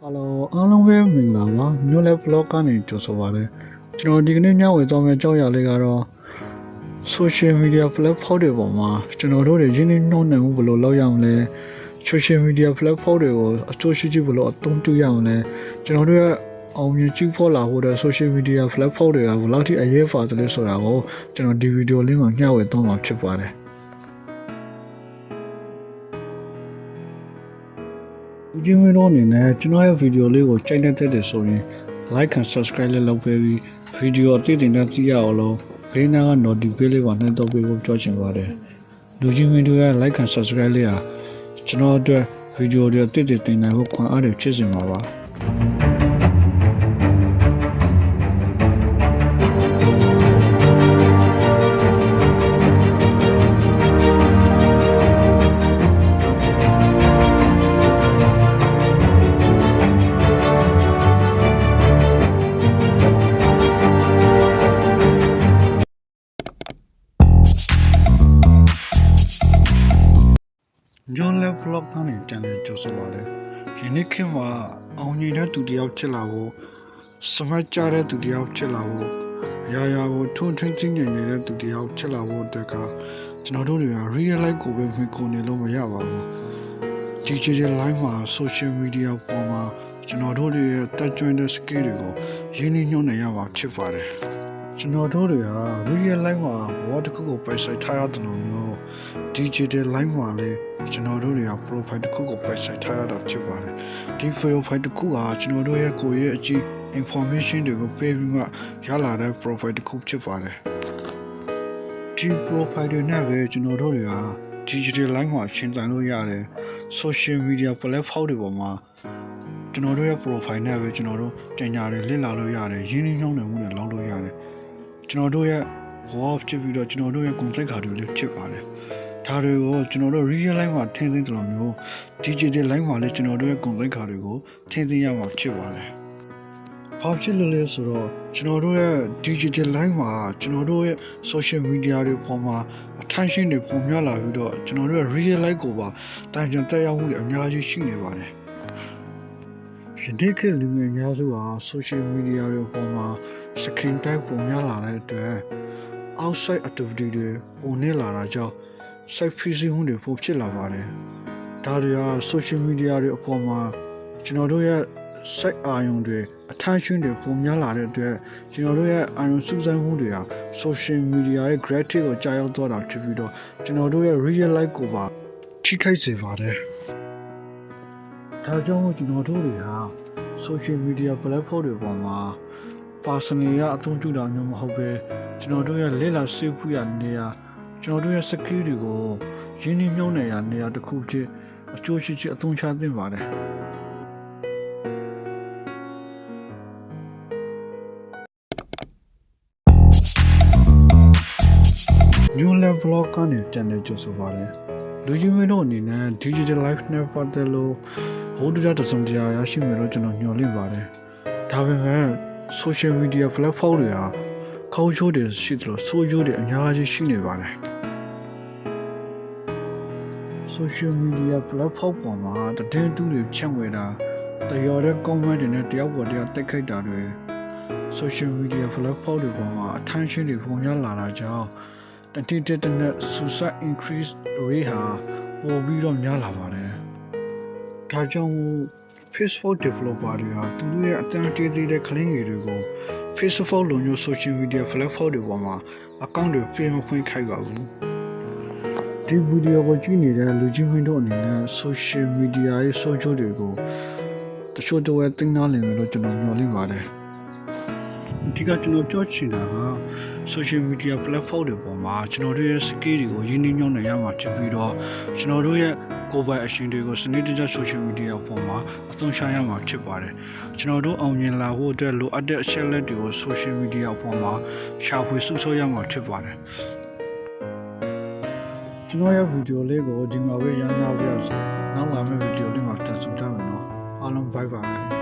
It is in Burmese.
ဟယ်လိုအားလုံးပဲမင်္ဂလာပါမျိုးလဲ vlog ကနေကြိုဆိုပါရစေကျွန်တော်ဒီကနေ့ညဝေသွားမယ့်အကြောင်းအရာလေးကတော့ social media platform တွေပေါ်မှာကျွန်တော်တို့တွေရင်းနှီးနှောနိုင်မှုဘယ်လိုလုပ်ရအောင်လဲ social media platform တွေကိုအကျိုးရှိရှိဘယ်လိုအသုံးပြုရအောင်လဲကျွန်တော်တို့ရဲ့အောင်မြင်ကြည့်ဖို့လာဖို့တဲ့ social media platform တွေကဘယ်လောက်ထိအရေးပါသလဲဆိုတာကိုကျွန်တော်ဒီဗီဒီယိုလေးမှာညဝေသွားမှာဖြစ်ပါတယ် ဦးချင်းဝင်းတို့အနေနဲ့ကျွန်တော်ရဲ့ဗီဒီယိုလေးကိုကြိုက်တဲ့တဲ့ဆိုရင် like and subscribe လေးလုပ်ပေးပြီးဗီဒီယိုအသစ်တင်တဲ့ကြည့်ရအောင်လို့ဘေးနားက notification လေးကိုနှိုင်းတော့ပေးဖို့ပြောချင်ပါတယ်လူချင်းဝင်းတို့ရဲ့ like and subscribe လေးဟာကျွန်တော်အတွက်ဗီဒီယိုတွေအသစ်တွေတင်နိုင်ဖို့ခွန်အားတွေဖြစ်စေမှာပါ ကနေပြန်လဲကြိုဆိုပါလေ။ယနေ့ခေတ်မှာအောင်မြင်တဲ့သူတစ်ယောက်ဖြစ်လာဖို့စမတ်ကြတဲ့သူတစ်ယောက်ဖြစ်လာဖို့အရာရာကိုထွန်းထွန်းချင်းငြိမ်နေတဲ့သူတစ်ယောက်ဖြစ်လာဖို့အတွက်ကကျွန်တော်တို့တွေက real life ကိုပဲမြင်ကိုနေလို့မရပါဘူး။ digital life မှာ social media ပေါ်မှာကျွန်တော်တို့တွေရဲ့တက်ကြွတဲ့ skill တွေကိုရင်းနှီးညွှန်းနိုင်ရမှာဖြစ်ပါတယ်။ ကျွန်တော်တို့တွေက real life မှာဘောတစ်ခုကိုပိုင်ဆိုင်ထားရတယ်လို့မျိုး digital life မှာလည်းကျွန်တော်တို့တွေက profile တစ်ခုကိုပိုင်ဆိုင်ထားရတာဖြစ်ပါတယ်ဒီ profile တစ်ခုဟာကျွန်တော်တို့ရဲ့ကိုယ်ရဲ့အကြည့် information တွေကိုပေးပြီးမှရလာတဲ့ profile တစ်ခုဖြစ်ပါတယ်ဒီ profile တွေနဲ့ပဲကျွန်တော်တို့တွေက digital life မှာရှင်းတန်လို့ရတယ် social media platform တွေပေါ်မှာကျွန်တော်တို့ရဲ့ profile နဲ့ပဲကျွန်တော်တို့တင်ညာတွေလစ်လာလို့ရတယ်ရင်းနှီးနှောင်းနှံမှုတွေလုပ်လို့ရတယ် ကျွန်တော်တို့ရဲ့ wall ဖြစ်ပြီးတော့ကျွန်တော်တို့ရဲ့ contact 卡တွေလည်းဖြစ်ပါတယ်ဒါတွေကိုကျွန်တော်တို့ real life မှာထည့်သိမ်းတယ်လို့မျိုး digital life မှာလည်းကျွန်တော်တို့ရဲ့ contact 卡တွေကိုထည့်သိမ်းရမှာဖြစ်ပါတယ်။ဘာဖြစ်လို့လဲဆိုတော့ကျွန်တော်တို့ရဲ့ digital life မှာကျွန်တော်တို့ရဲ့ social media တွေပေါ်မှာ attention တွေပုံများလာပြီးတော့ကျွန်တော်တို့ရဲ့ real life ကိုပါတန်ပြန်တက်ရောက်မှုတွေအများကြီးရှိနေပါတယ်။ယနေ့ခေတ်လူငယ်များစုဟာ social media တွေပေါ်မှာ screen time ပုံများလာတဲ့အတွက် outside activity တွေပုံနေလာတာကြောင့် site phishing မှုတွေပိုဖြစ်လာပါတယ်။ဒါတွေက social media တွေအပေါ်မှာကျွန်တော်တို့ရဲ့ site အာရုံတွေ attention တွေပုံများလာတဲ့အတွက်ကျွန်တော်တို့ရဲ့အာရုံစူးစမ်းမှုတွေဟာ social media ရဲ့ gravity ကိုကြာရောက်သွားတာဖြစ်ပြီးတော့ကျွန်တော်တို့ရဲ့ real life ကိုပါထိခိုက်စေပါတယ်။ဒါကြောင့်မို့ကျွန်တော်တို့တွေဟာ social media platform တွေပေါ်မှာ personal ရအသုံးပြုတာမျိုးမဟုတ်ပဲကျွန်တော်တို့ရဲ့လက်လာစေဖူးရနေရကျွန်တော်တို့ရဲ့ skill တွေကိုရင်းနှီးမြှုပ်နှံရနေရတစ်ခုဖြစ်အကျိုးရှိရှိအသုံးချသင့်ပါတယ်ညွန်လဲ vlog ကနေပြန်လဲကြိုဆိုပါတယ်လူကြီးမင်းတို့အနေနဲ့ digital life နဲ့ပတ်သက်လို့ဘုဒ္ဓတစုံတရာရရှိမယ်လို့ကျွန်တော်ညွှန်လင့်ပါတယ်ဒါပေမဲ့ social media platform တွေဟာခေါင်းချိုးတွေရှိသလိုဆိုးချိုးတွေအများကြီးရှိနေပါတယ် social media platform ပေါ်မှာတည်င်းတူးတွေဖြန့်ဝေတာတရော်တဲ့ comment တွေနဲ့တယောက်ပေါ်တယောက်တိုက်ခိုက်တာတွေ social media platform တွေပေါ်မှာ attention တွေပုံများလာတာကြောင့်တတိတတနဲ့ suicide increase rate ဟာပိုပြီးတော့များလာပါတယ်ဒါကြောင့် Facebook developer တွေဟာသူတို့ရဲ့အတန်းတေးသေးတဲ့ client တွေကို Facebook လိုမျိုး social media platform တွေပေါ်မှာ account တွေပြင်မခွင့်ခိုက်ပါဘူးဒီဗီဒီယိုကိုကြည့်နေတဲ့လူကြီးမင်းတို့အနေနဲ့ social media ရဲ့ social တွေကိုတချို့တော့တင်နာလင်လို့ကျွန်တော်ညွှန်လင့်ပါတယ် ဒီကကျွန်တော်ပြောချင်တာက social media platform တွေပေါ်မှာကျွန်တော်တို့ရဲ့ skill တွေကိုရင်းနှီးမြှုပ်နှံရမှာဖြစ်ပြီးတော့ကျွန်တော်တို့ရဲ့ကိုယ်ပိုင်အရှင်တွေကိုစနစ်တကျ social media ပေါ်မှာအသုံးချရမှာဖြစ်ပါတယ်ကျွန်တော်တို့အောင်မြင်လာဖို့အတွက်လိုအပ်တဲ့အချက်လက်တွေကို social media ပေါ်မှာရှာဖွေစုဆောင်းရမှာဖြစ်ပါတယ်ကျွန်တော်ရဲ့ဗီဒီယိုလေးကိုဒီမှာပဲရမ်းလာပြရစီနောက်လာမယ့်ဗီဒီယိုလေးမှာတက်ဆုံကြမယ်နော်အားလုံး bye bye